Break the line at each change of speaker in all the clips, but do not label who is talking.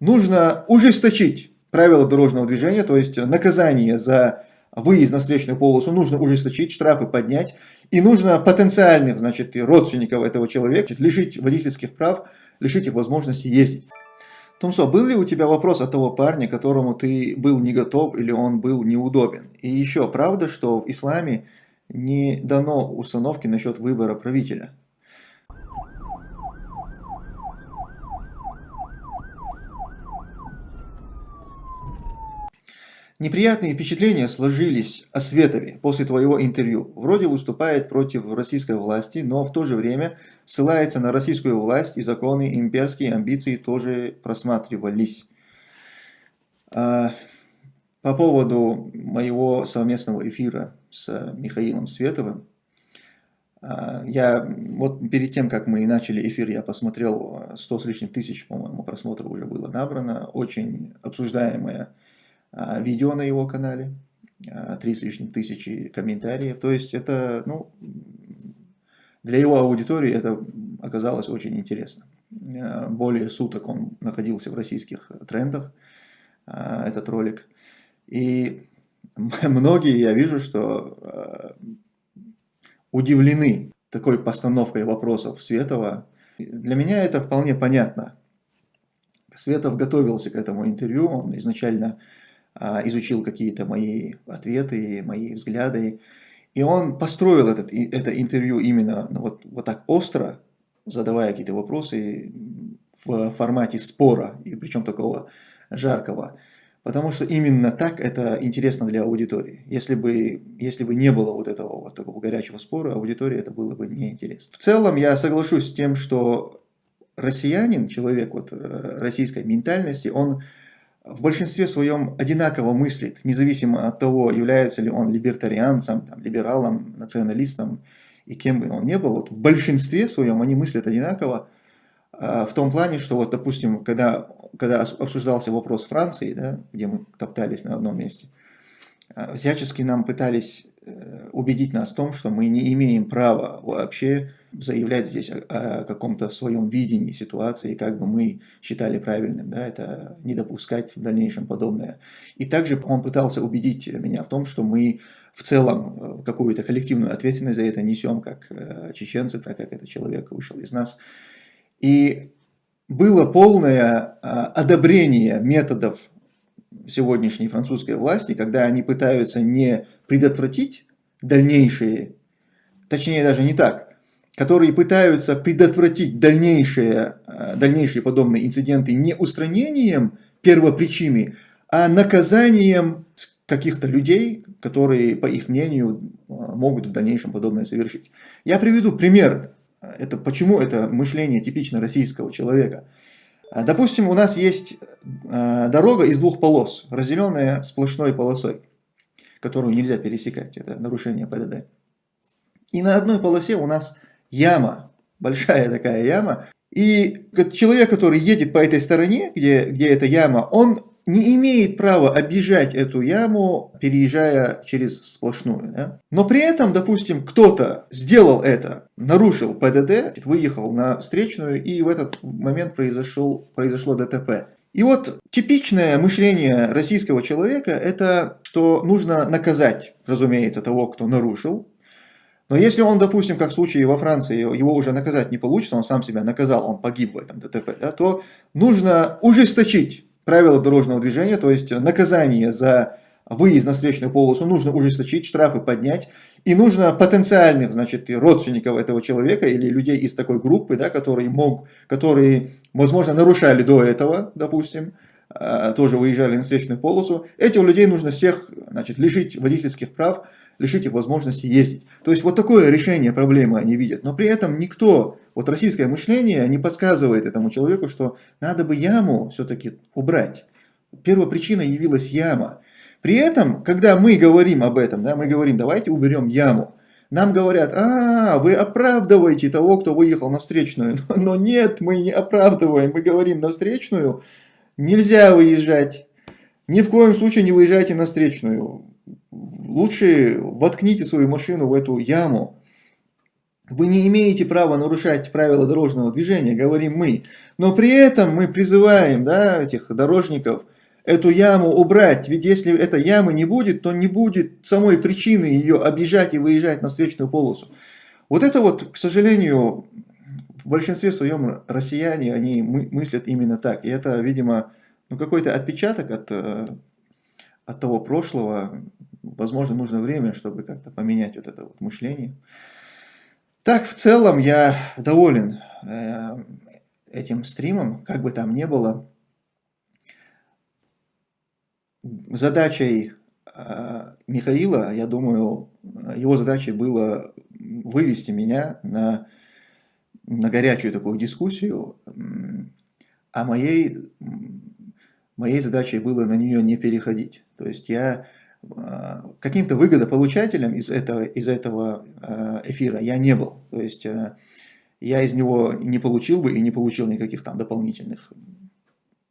нужно ужесточить правила дорожного движения, то есть наказание за выезд на встречную полосу нужно ужесточить, штрафы поднять, и нужно потенциальных, значит, родственников этого человека лишить водительских прав, лишить их возможности ездить. Томсо, был ли у тебя вопрос от того парня, которому ты был не готов или он был неудобен? И еще, правда, что в исламе не дано установки насчет выбора правителя? Неприятные впечатления сложились о Светове после твоего интервью. Вроде выступает против российской власти, но в то же время ссылается на российскую власть и законы, имперские амбиции тоже просматривались. А, по поводу моего совместного эфира с Михаилом Световым, а, я вот перед тем, как мы начали эфир, я посмотрел 100 с лишним тысяч, по-моему, просмотров уже было набрано. Очень обсуждаемая видео на его канале, а, три с лишним тысячи комментариев. То есть это, ну, для его аудитории это оказалось очень интересно. А, более суток он находился в российских трендах, этот ролик. И многие, я вижу, что удивлены такой постановкой вопросов Светова. Для меня это вполне понятно. Светов готовился к этому интервью, он изначально а, изучил какие-то мои ответы, мои взгляды. И он построил этот, это интервью именно ну, вот, вот так остро, задавая какие-то вопросы в формате спора, и причем такого жаркого. Потому что именно так это интересно для аудитории. Если бы, если бы не было вот этого вот такого горячего спора, аудитории это было бы неинтересно. В целом я соглашусь с тем, что россиянин, человек вот э, российской ментальности, он в большинстве своем одинаково мыслит, независимо от того, является ли он либертарианцем, там, либералом, националистом и кем бы он ни был, вот в большинстве своем они мыслят одинаково, а, в том плане, что вот, допустим, когда, когда обсуждался вопрос Франции, да, где мы топтались на одном месте, а, всячески нам пытались убедить нас в том, что мы не имеем права вообще заявлять здесь о, о каком-то своем видении ситуации, как бы мы считали правильным, да, это не допускать в дальнейшем подобное. И также он пытался убедить меня в том, что мы в целом э, какую-то коллективную ответственность за это несем, как э, чеченцы, так как этот человек вышел из нас. И было полное одобрение методов сегодняшней французской власти, когда они пытаются не предотвратить дальнейшие, точнее даже не так, которые пытаются предотвратить дальнейшие, э, дальнейшие подобные инциденты не устранением первопричины, а наказанием каких-то людей, которые, по их мнению, э, могут в дальнейшем подобное совершить. Я приведу пример, это, почему это мышление типично российского человека. Э, допустим, у нас есть дорога из двух полос, разделенная сплошной полосой, которую нельзя пересекать, это нарушение ПДД. И на одной полосе у нас яма, большая такая яма. И человек, который едет по этой стороне, где, где эта яма, он не имеет права объезжать эту яму, переезжая через сплошную. Да? Но при этом, допустим, кто-то сделал это, нарушил ПДД, выехал на встречную, и в этот момент произошел, произошло ДТП. И вот типичное мышление российского человека, это что нужно наказать, разумеется, того, кто нарушил, но если он, допустим, как в случае во Франции, его уже наказать не получится, он сам себя наказал, он погиб в этом ДТП, да, то нужно ужесточить правила дорожного движения, то есть наказание за выезд на встречную полосу нужно ужесточить, штрафы поднять, и нужно потенциальных, значит, родственников этого человека или людей из такой группы, да, которые, мог, которые, возможно, нарушали до этого, допустим, а, тоже выезжали на встречную полосу, этих людей нужно всех, значит, лишить водительских прав, лишить их возможности ездить. То есть вот такое решение проблемы они видят. Но при этом никто, вот российское мышление не подсказывает этому человеку, что надо бы яму все-таки убрать. Первопричиной явилась яма. При этом, когда мы говорим об этом, да, мы говорим, давайте уберем яму. Нам говорят, а, вы оправдываете того, кто выехал на встречную. Но нет, мы не оправдываем, мы говорим на встречную, нельзя выезжать. Ни в коем случае не выезжайте на встречную лучше воткните свою машину в эту яму, Вы не имеете права нарушать правила дорожного движения, говорим мы. Но при этом мы призываем да, этих дорожников эту яму убрать. Ведь если этой ямы не будет, то не будет самой причины ее объезжать и выезжать на встречную полосу. Вот это вот, к сожалению, в большинстве своем россияне, они мыслят именно так. И это, видимо, ну, какой-то отпечаток от, э, от того прошлого. Возможно, нужно время, чтобы как-то поменять вот это вот мышление. Так, в целом я доволен э, этим стримом, как бы там ни было. Задачей э, Михаила, я думаю, его задачей было вывести меня на, на горячую такую дискуссию, а моей, моей задачей было на нее не переходить. То есть я Э, каким-то выгодополучателем из этого, из этого э, эфира я не был. То есть э, я из него не получил бы и не получил никаких там дополнительных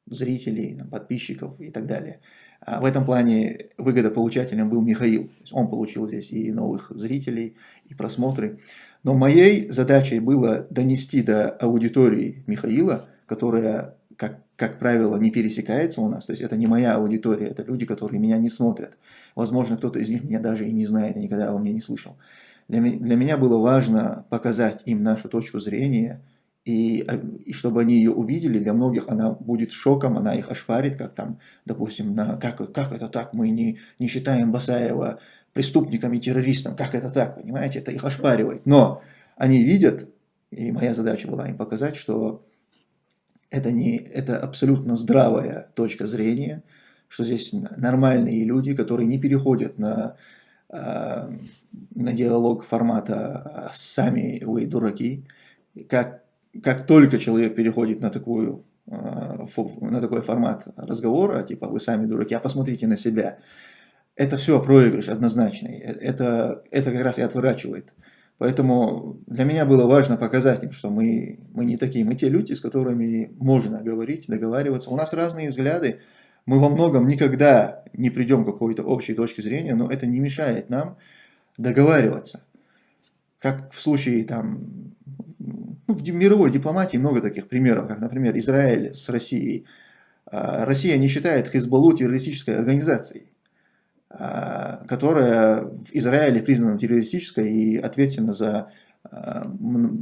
зрителей, подписчиков и так далее. А в этом плане выгодополучателем был Михаил. Он получил здесь и новых зрителей, и просмотры. Но моей задачей было донести до аудитории Михаила, которая, как как правило, не пересекается у нас. То есть это не моя аудитория, это люди, которые меня не смотрят. Возможно, кто-то из них меня даже и не знает, и никогда обо мне не слышал. Для, для меня было важно показать им нашу точку зрения, и, и чтобы они ее увидели, для многих она будет шоком, она их ошпарит, как там, допустим, на, как, как это так, мы не, не считаем Басаева преступником и террористом, как это так, понимаете, это их ошпаривает. Но они видят, и моя задача была им показать, что это, не, это абсолютно здравая точка зрения, что здесь нормальные люди, которые не переходят на, а, на диалог формата «сами вы дураки». Как, как только человек переходит на, такую, а, на такой формат разговора, типа «вы сами дураки», а посмотрите на себя, это все проигрыш однозначный. Э, это, это как раз и отворачивает Поэтому для меня было важно показать им, что мы, мы не такие, мы те люди, с которыми можно говорить, договариваться. У нас разные взгляды, мы во многом никогда не придем к какой-то общей точке зрения, но это не мешает нам договариваться. Как в случае там, ну, в мировой дипломатии много таких примеров, как, например, Израиль с Россией. А, Россия не считает Хизбаллу террористической организацией. А, которая в Израиле признана террористической и ответственна за а,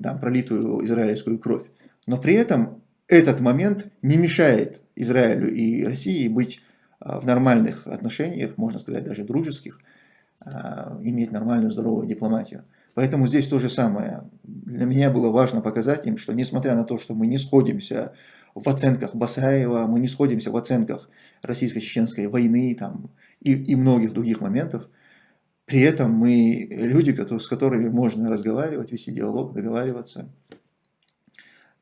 там, пролитую израильскую кровь. Но при этом этот момент не мешает Израилю и России быть а, в нормальных отношениях, можно сказать даже дружеских, иметь нормальную здоровую дипломатию. Поэтому здесь то же самое. Для меня было важно показать им, что несмотря на то, что мы не сходимся в оценках Басаева, мы не сходимся в оценках российско-чеченской войны там, и, и многих других моментов. При этом мы люди, с которыми можно разговаривать, вести диалог, договариваться.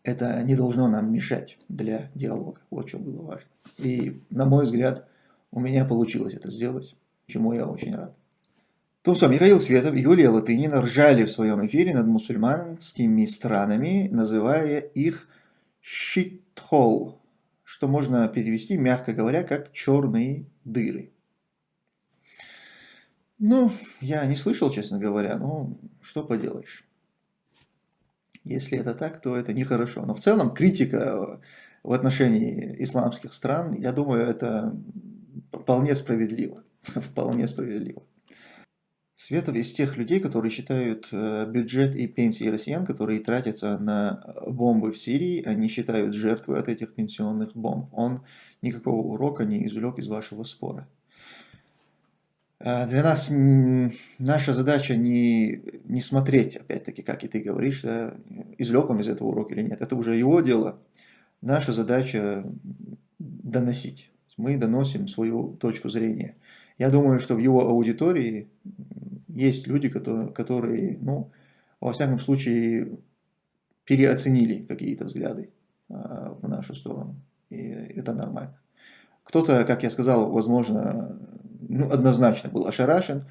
Это не должно нам мешать для диалога. Вот что было важно. И, на мой взгляд, у меня получилось это сделать, чему я очень рад. То, что Михаил Светов и Юлия Латынина ржали в своем эфире над мусульманскими странами, называя их щитхол, что можно перевести, мягко говоря, как черные дыры. Ну, я не слышал, честно говоря, но что поделаешь. Если это так, то это нехорошо. Но в целом критика в отношении исламских стран, я думаю, это вполне справедливо. Вполне справедливо. Светов из тех людей, которые считают э, бюджет и пенсии россиян, которые тратятся на бомбы в Сирии, они считают жертвы от этих пенсионных бомб. Он никакого урока не извлек из вашего спора. А, для нас наша задача не, не смотреть, опять-таки, как и ты говоришь, да, извлек он из этого урока или нет. Это уже его дело. Наша задача доносить. Мы доносим свою точку зрения. Я думаю, что в его аудитории есть люди, которые, которые ну, во всяком случае, переоценили какие-то взгляды а, в нашу сторону. И это нормально. Кто-то, как я сказал, возможно, ну, однозначно был ошарашен.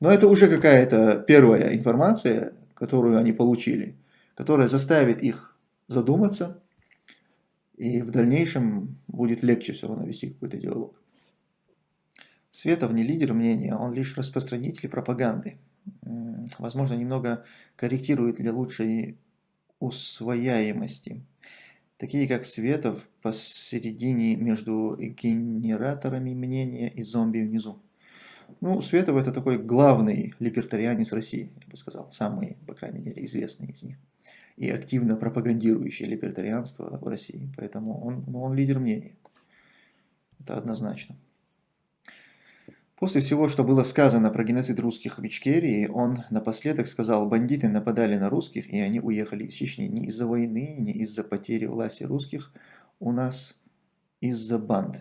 Но это уже какая-то первая информация, которую они получили, которая заставит их задуматься, и в дальнейшем будет легче все равно вести какой-то диалог. Светов не лидер мнения, он лишь распространитель пропаганды. возможно, немного корректирует для лучшей усвояемости. Такие как Светов посередине между генераторами мнения и зомби внизу. Ну, Светов это такой главный либертарианец России, я бы сказал, самый, по крайней мере, известный из них. И активно пропагандирующий либертарианство в России. Поэтому он, ну, он лидер мнений. Это однозначно. После всего, что было сказано про геноцид русских в Ичкерии, он напоследок сказал, бандиты нападали на русских, и они уехали из Чечни не из-за войны, не из-за потери власти русских, у нас из-за банд.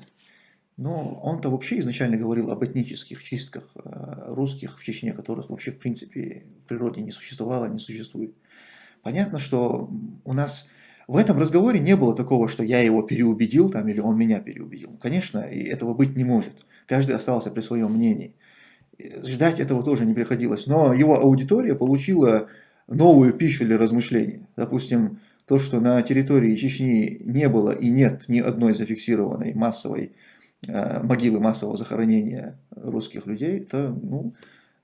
Но он-то вообще изначально говорил об этнических чистках э, русских в Чечне, которых вообще в принципе в природе не существовало, не существует. Понятно, что у нас в этом разговоре не было такого, что я его переубедил там, или он меня переубедил. Конечно, и этого быть не может. Каждый остался при своем мнении. Ждать этого тоже не приходилось. Но его аудитория получила новую пищу для размышлений. Допустим, то, что на территории Чечни не было и нет ни одной зафиксированной массовой э, могилы массового захоронения русских людей, это, ну,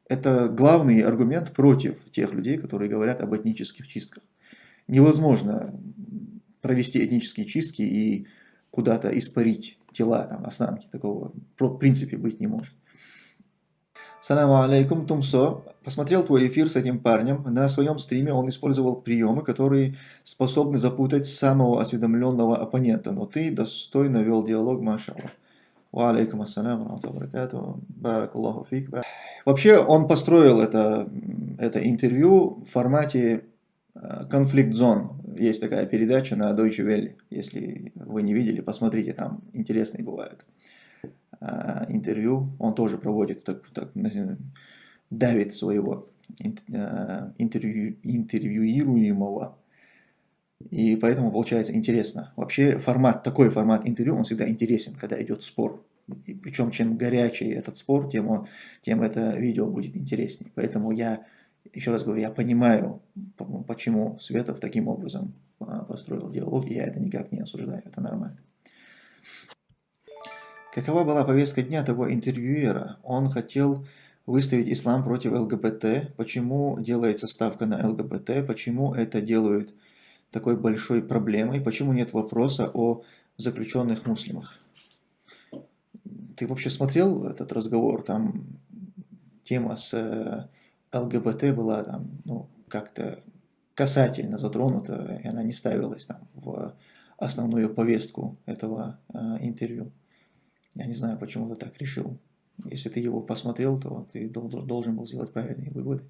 это главный аргумент против тех людей, которые говорят об этнических чистках. Невозможно провести этнические чистки и куда-то испарить тела, там, останки. Такого в принципе быть не может. Саламу алейкум, Тумсо. Посмотрел твой эфир с этим парнем. На своем стриме он использовал приемы, которые способны запутать самого осведомленного оппонента. Но ты достойно вел диалог, машаллах. Ва алейкум баракаллаху фик. Вообще, он построил это, это интервью в формате э, конфликт-зон есть такая передача на Deutsche Welle. Если вы не видели, посмотрите, там интересные бывают а, интервью. Он тоже проводит, так, так, давит своего а, интервью, интервьюируемого. И поэтому получается интересно. Вообще формат, такой формат интервью, он всегда интересен, когда идет спор. И причем чем горячий этот спор, тем, тем это видео будет интереснее. Поэтому я еще раз говорю, я понимаю, почему Светов таким образом а, построил диалог, и я это никак не осуждаю, это нормально. Какова была повестка дня того интервьюера? Он хотел выставить ислам против ЛГБТ. Почему делается ставка на ЛГБТ? Почему это делают такой большой проблемой? Почему нет вопроса о заключенных муслимах? Ты вообще смотрел этот разговор? Там тема с э, ЛГБТ была там, ну, как-то касательно затронута, и она не ставилась там в основную повестку этого э, интервью. Я не знаю, почему ты так решил. Если ты его посмотрел, то ты должен был сделать правильные выводы.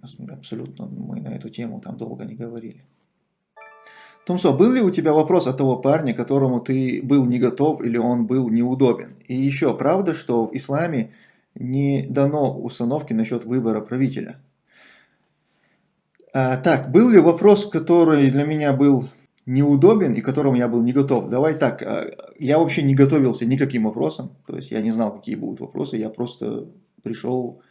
Абсолютно мы на эту тему там долго не говорили. Томсо, был ли у тебя вопрос от того парня, которому ты был не готов или он был неудобен? И еще, правда, что в исламе не дано установки насчет выбора правителя. А, так, был ли вопрос, который для меня был неудобен и к которому я был не готов? Давай так, а, я вообще не готовился никаким вопросом, то есть я не знал, какие будут вопросы, я просто пришел,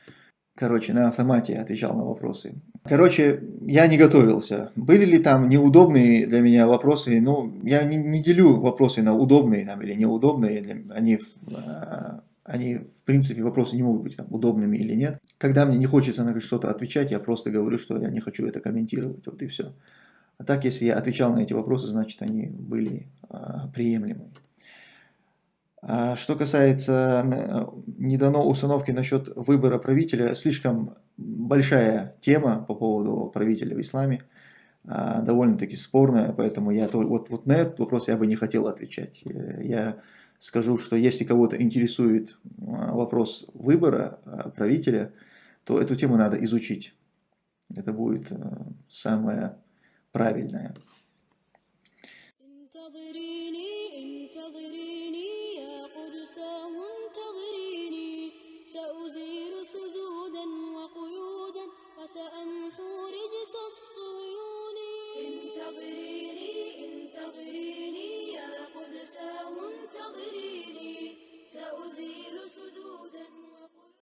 короче, на автомате отвечал на вопросы. Короче, я не готовился. Были ли там неудобные для меня вопросы? Ну, я не, не делю вопросы на удобные там, или неудобные, они а, они, в принципе, вопросы не могут быть там, удобными или нет. Когда мне не хочется на что-то отвечать, я просто говорю, что я не хочу это комментировать, вот и все. А так, если я отвечал на эти вопросы, значит, они были а, приемлемы. А что касается не дано установки насчет выбора правителя, слишком большая тема по поводу правителя в исламе, а, довольно-таки спорная, поэтому я вот, вот на этот вопрос я бы не хотел отвечать. Я скажу, что если кого-то интересует а, вопрос выбора а, правителя, то эту тему надо изучить. Это будет а, самое правильное. قدساه انتظريني سأزيل سدودا.